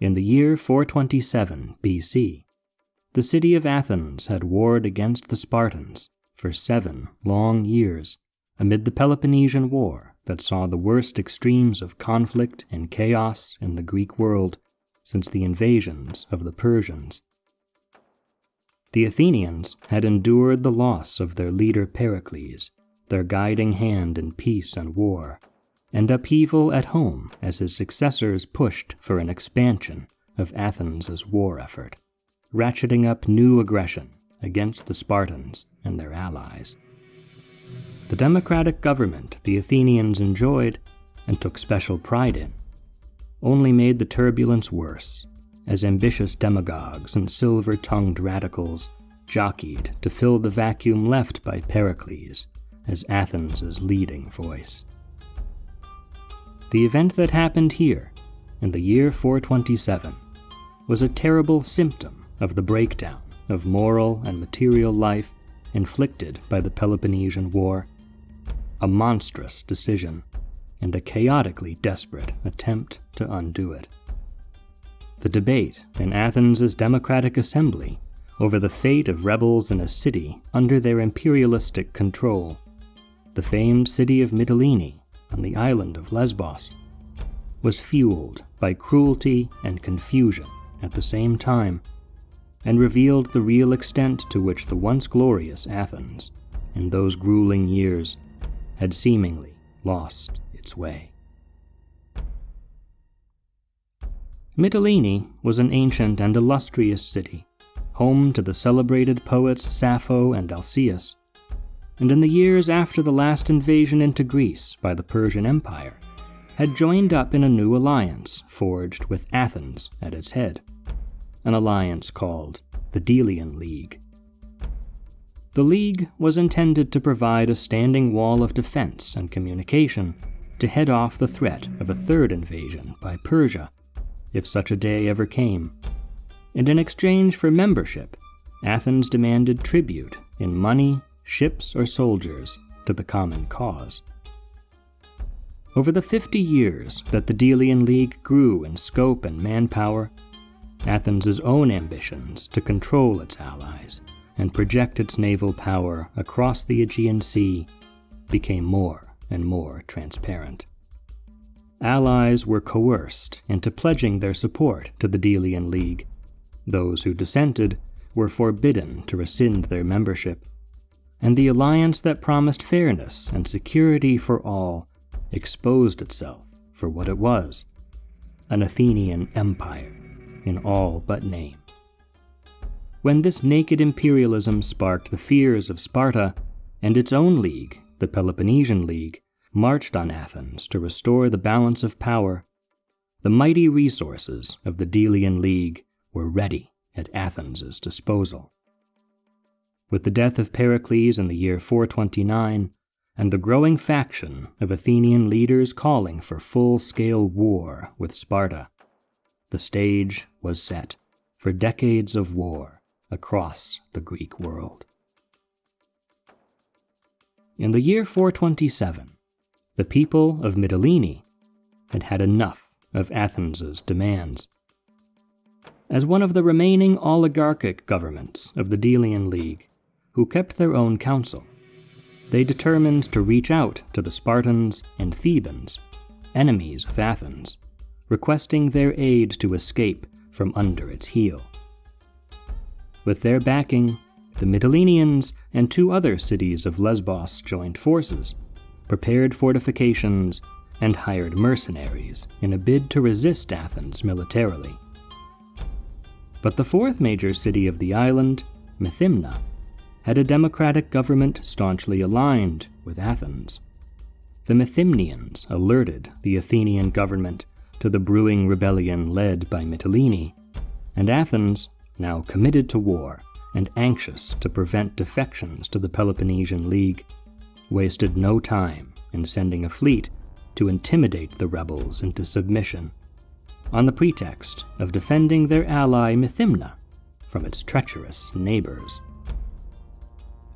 In the year 427 BC, the city of Athens had warred against the Spartans for seven long years amid the Peloponnesian War that saw the worst extremes of conflict and chaos in the Greek world since the invasions of the Persians. The Athenians had endured the loss of their leader Pericles, their guiding hand in peace and war, and upheaval at home as his successors pushed for an expansion of Athens' war effort, ratcheting up new aggression against the Spartans and their allies. The democratic government the Athenians enjoyed and took special pride in only made the turbulence worse as ambitious demagogues and silver tongued radicals jockeyed to fill the vacuum left by Pericles as Athens' leading voice. The event that happened here, in the year 427, was a terrible symptom of the breakdown of moral and material life inflicted by the Peloponnesian War, a monstrous decision, and a chaotically desperate attempt to undo it. The debate in Athens' democratic assembly over the fate of rebels in a city under their imperialistic control, the famed city of Mytilene on the island of Lesbos, was fueled by cruelty and confusion at the same time and revealed the real extent to which the once glorious Athens, in those grueling years, had seemingly lost its way. Mytilene was an ancient and illustrious city, home to the celebrated poets Sappho and Alcaeus, and in the years after the last invasion into Greece by the Persian Empire, had joined up in a new alliance forged with Athens at its head an alliance called the Delian League. The League was intended to provide a standing wall of defense and communication to head off the threat of a third invasion by Persia, if such a day ever came. And in exchange for membership, Athens demanded tribute in money, ships, or soldiers to the common cause. Over the 50 years that the Delian League grew in scope and manpower, Athens' own ambitions to control its allies and project its naval power across the Aegean Sea became more and more transparent. Allies were coerced into pledging their support to the Delian League. Those who dissented were forbidden to rescind their membership, and the alliance that promised fairness and security for all exposed itself for what it was an Athenian empire in all but name. When this naked imperialism sparked the fears of Sparta, and its own league, the Peloponnesian League, marched on Athens to restore the balance of power, the mighty resources of the Delian League were ready at Athens' disposal. With the death of Pericles in the year 429, and the growing faction of Athenian leaders calling for full scale war with Sparta, the stage was set for decades of war across the Greek world. In the year 427, the people of Mytilene had had enough of Athens's demands. As one of the remaining oligarchic governments of the Delian League, who kept their own counsel. they determined to reach out to the Spartans and Thebans, enemies of Athens, requesting their aid to escape from under its heel. With their backing, the Mytileneans and two other cities of Lesbos joined forces, prepared fortifications, and hired mercenaries in a bid to resist Athens militarily. But the fourth major city of the island, Methymna, had a democratic government staunchly aligned with Athens. The Methymnians alerted the Athenian government to the brewing rebellion led by Mytilene, and Athens, now committed to war and anxious to prevent defections to the Peloponnesian League, wasted no time in sending a fleet to intimidate the rebels into submission, on the pretext of defending their ally Methymna from its treacherous neighbors.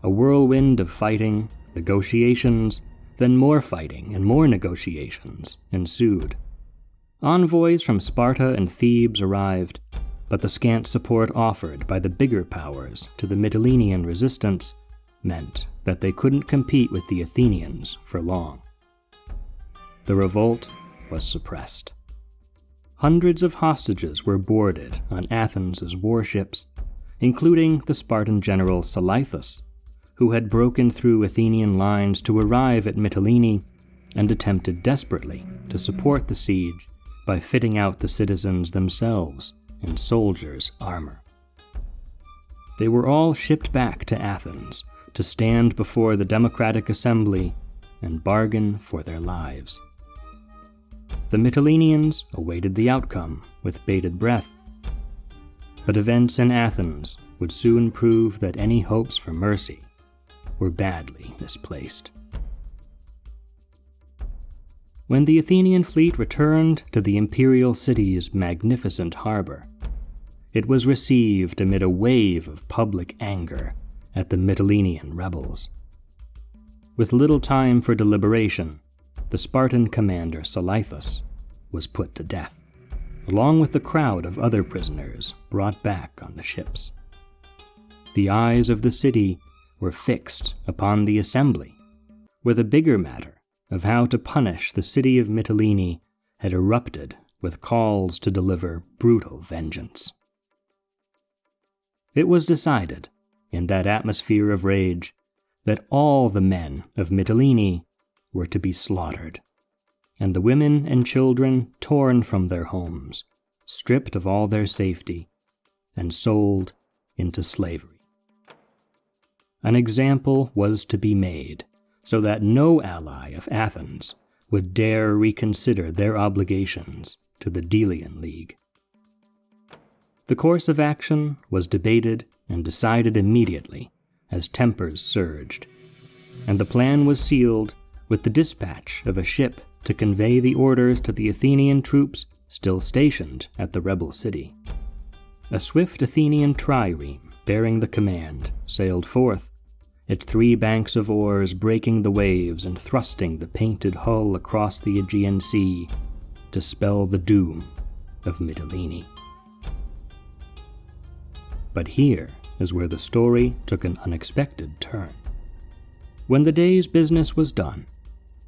A whirlwind of fighting, negotiations, then more fighting and more negotiations ensued Envoys from Sparta and Thebes arrived, but the scant support offered by the bigger powers to the Mytilenean resistance meant that they couldn't compete with the Athenians for long. The revolt was suppressed. Hundreds of hostages were boarded on Athens's warships, including the Spartan general Salaethus, who had broken through Athenian lines to arrive at Mytilene and attempted desperately to support the siege by fitting out the citizens themselves in soldiers' armor. They were all shipped back to Athens to stand before the Democratic Assembly and bargain for their lives. The Mytileneans awaited the outcome with bated breath. But events in Athens would soon prove that any hopes for mercy were badly misplaced. When the Athenian fleet returned to the imperial city's magnificent harbor, it was received amid a wave of public anger at the Mytilenean rebels. With little time for deliberation, the Spartan commander Salaethus was put to death, along with the crowd of other prisoners brought back on the ships. The eyes of the city were fixed upon the assembly, where the bigger matter of how to punish the city of Mytilene had erupted with calls to deliver brutal vengeance. It was decided, in that atmosphere of rage, that all the men of Mytilene were to be slaughtered, and the women and children torn from their homes, stripped of all their safety, and sold into slavery. An example was to be made so that no ally of Athens would dare reconsider their obligations to the Delian League. The course of action was debated and decided immediately as tempers surged, and the plan was sealed with the dispatch of a ship to convey the orders to the Athenian troops still stationed at the rebel city. A swift Athenian trireme bearing the command sailed forth its three banks of oars breaking the waves and thrusting the painted hull across the Aegean Sea to spell the doom of Mytilene. But here is where the story took an unexpected turn. When the day's business was done,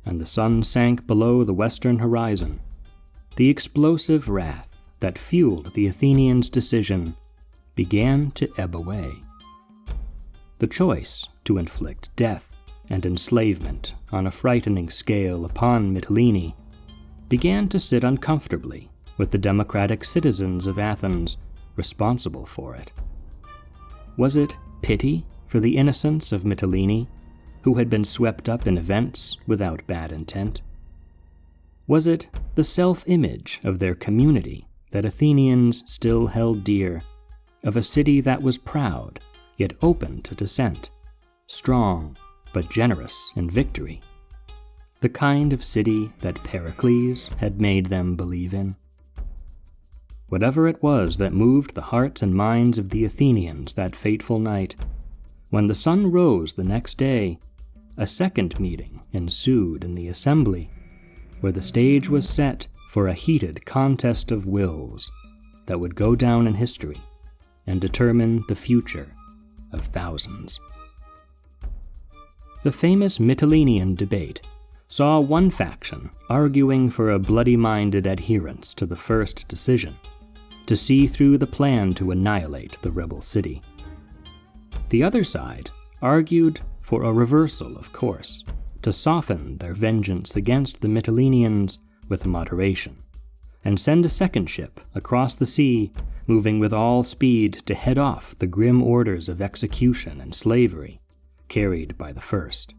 and the sun sank below the western horizon, the explosive wrath that fueled the Athenians' decision began to ebb away. The choice to inflict death and enslavement on a frightening scale upon Mytilene began to sit uncomfortably with the democratic citizens of Athens responsible for it. Was it pity for the innocence of Mytilene, who had been swept up in events without bad intent? Was it the self image of their community that Athenians still held dear, of a city that was proud yet open to dissent, strong but generous in victory, the kind of city that Pericles had made them believe in. Whatever it was that moved the hearts and minds of the Athenians that fateful night, when the sun rose the next day, a second meeting ensued in the assembly, where the stage was set for a heated contest of wills that would go down in history and determine the future of thousands. The famous Mytilenean debate saw one faction arguing for a bloody minded adherence to the first decision, to see through the plan to annihilate the rebel city. The other side argued for a reversal of course, to soften their vengeance against the Mytileneans with moderation, and send a second ship across the sea moving with all speed to head off the grim orders of execution and slavery carried by the first.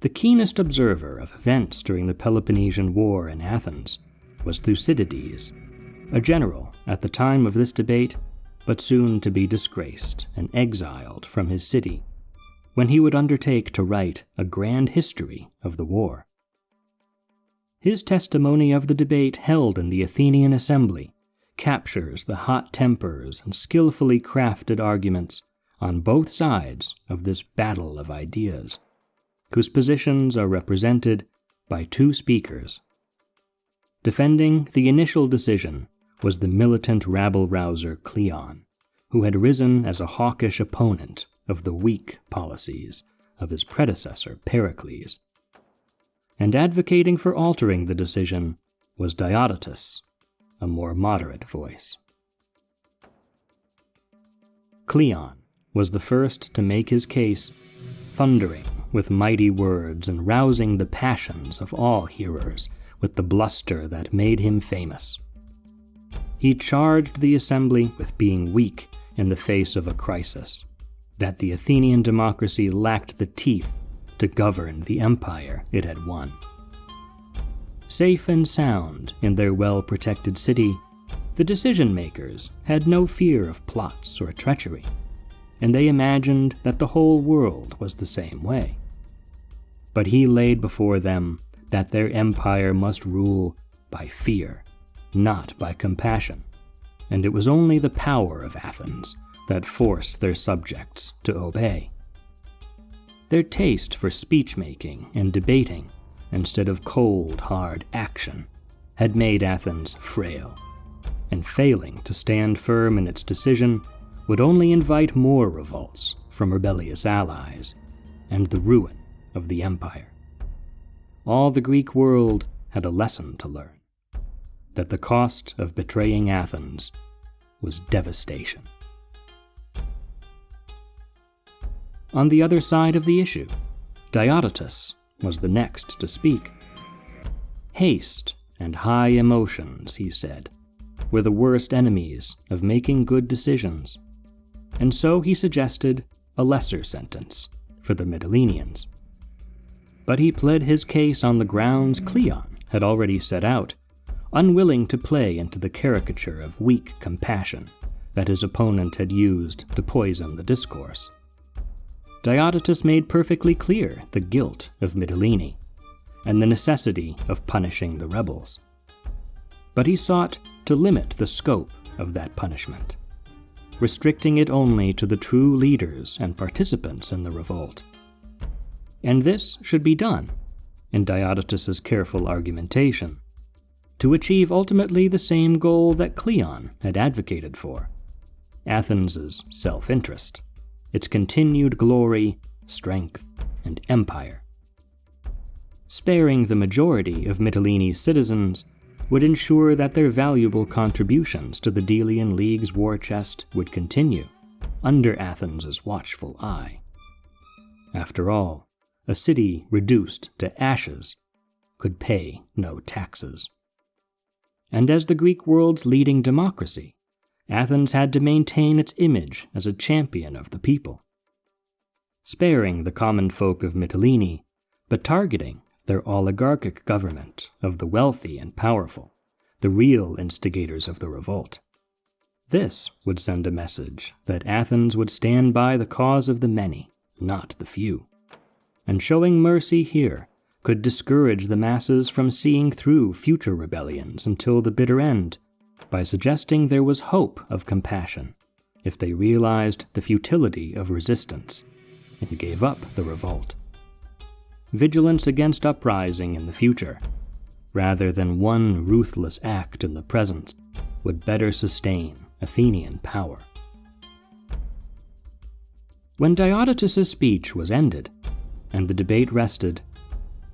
The keenest observer of events during the Peloponnesian War in Athens was Thucydides, a general at the time of this debate, but soon to be disgraced and exiled from his city, when he would undertake to write a grand history of the war. His testimony of the debate held in the Athenian assembly captures the hot tempers and skillfully crafted arguments on both sides of this battle of ideas, whose positions are represented by two speakers. Defending the initial decision was the militant rabble rouser Cleon, who had risen as a hawkish opponent of the weak policies of his predecessor Pericles. And advocating for altering the decision was Diodotus, a more moderate voice. Cleon was the first to make his case, thundering with mighty words and rousing the passions of all hearers with the bluster that made him famous. He charged the assembly with being weak in the face of a crisis, that the Athenian democracy lacked the teeth to govern the empire it had won. Safe and sound in their well protected city, the decision makers had no fear of plots or treachery, and they imagined that the whole world was the same way. But he laid before them that their empire must rule by fear, not by compassion, and it was only the power of Athens that forced their subjects to obey. Their taste for speech making and debating, instead of cold, hard action, had made Athens frail, and failing to stand firm in its decision would only invite more revolts from rebellious allies and the ruin of the empire. All the Greek world had a lesson to learn that the cost of betraying Athens was devastation. On the other side of the issue, Diodotus was the next to speak. Haste and high emotions, he said, were the worst enemies of making good decisions, and so he suggested a lesser sentence for the Mytileneans but he pled his case on the grounds Cleon had already set out, unwilling to play into the caricature of weak compassion that his opponent had used to poison the discourse. Diodotus made perfectly clear the guilt of Mytilene and the necessity of punishing the rebels. But he sought to limit the scope of that punishment, restricting it only to the true leaders and participants in the revolt and this should be done, in Diodotus's careful argumentation, to achieve ultimately the same goal that Cleon had advocated for Athens's self interest, its continued glory, strength, and empire. Sparing the majority of Mytilene's citizens would ensure that their valuable contributions to the Delian League's war chest would continue under Athens's watchful eye. After all, a city reduced to ashes could pay no taxes. And as the Greek world's leading democracy, Athens had to maintain its image as a champion of the people. Sparing the common folk of Mytilene, but targeting their oligarchic government of the wealthy and powerful, the real instigators of the revolt. This would send a message that Athens would stand by the cause of the many, not the few and showing mercy here could discourage the masses from seeing through future rebellions until the bitter end by suggesting there was hope of compassion if they realized the futility of resistance and gave up the revolt. Vigilance against uprising in the future, rather than one ruthless act in the present, would better sustain Athenian power. When Diodotus's speech was ended, and the debate rested,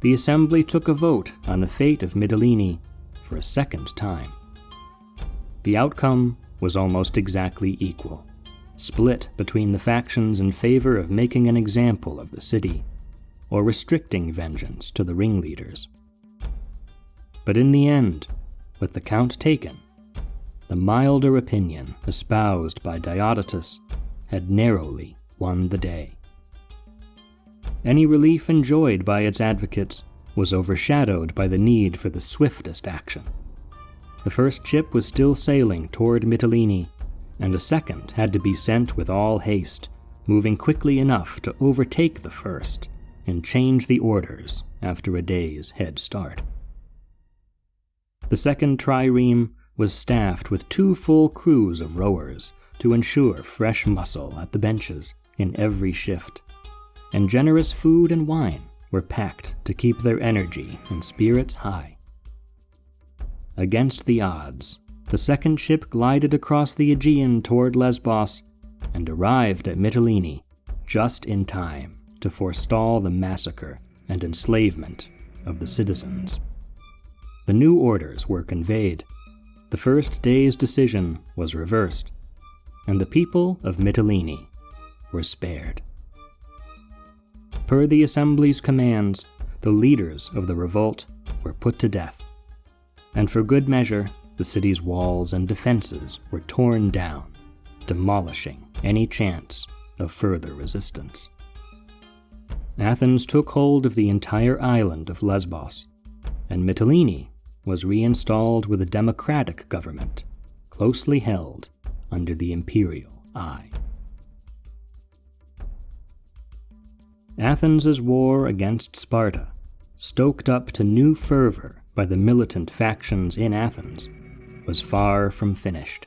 the assembly took a vote on the fate of Mytilene for a second time. The outcome was almost exactly equal, split between the factions in favor of making an example of the city or restricting vengeance to the ringleaders. But in the end, with the count taken, the milder opinion espoused by Diodotus had narrowly won the day. Any relief enjoyed by its advocates was overshadowed by the need for the swiftest action. The first ship was still sailing toward Mytilene, and a second had to be sent with all haste, moving quickly enough to overtake the first and change the orders after a day's head start. The second trireme was staffed with two full crews of rowers to ensure fresh muscle at the benches in every shift and generous food and wine were packed to keep their energy and spirits high. Against the odds, the second ship glided across the Aegean toward Lesbos and arrived at Mytilene just in time to forestall the massacre and enslavement of the citizens. The new orders were conveyed, the first day's decision was reversed, and the people of Mytilene were spared. Per the assembly's commands, the leaders of the revolt were put to death, and for good measure, the city's walls and defenses were torn down, demolishing any chance of further resistance. Athens took hold of the entire island of Lesbos, and Mytilene was reinstalled with a democratic government, closely held under the imperial eye. Athens's war against Sparta, stoked up to new fervor by the militant factions in Athens, was far from finished.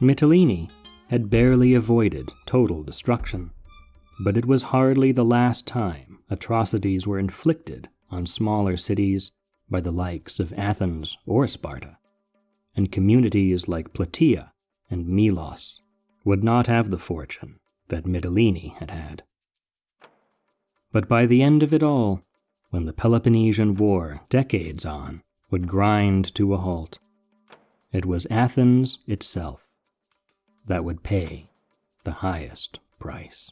Mytilene had barely avoided total destruction, but it was hardly the last time atrocities were inflicted on smaller cities by the likes of Athens or Sparta, and communities like Plataea and Melos would not have the fortune that Mytilene had had. But by the end of it all, when the Peloponnesian War, decades on, would grind to a halt, it was Athens itself that would pay the highest price.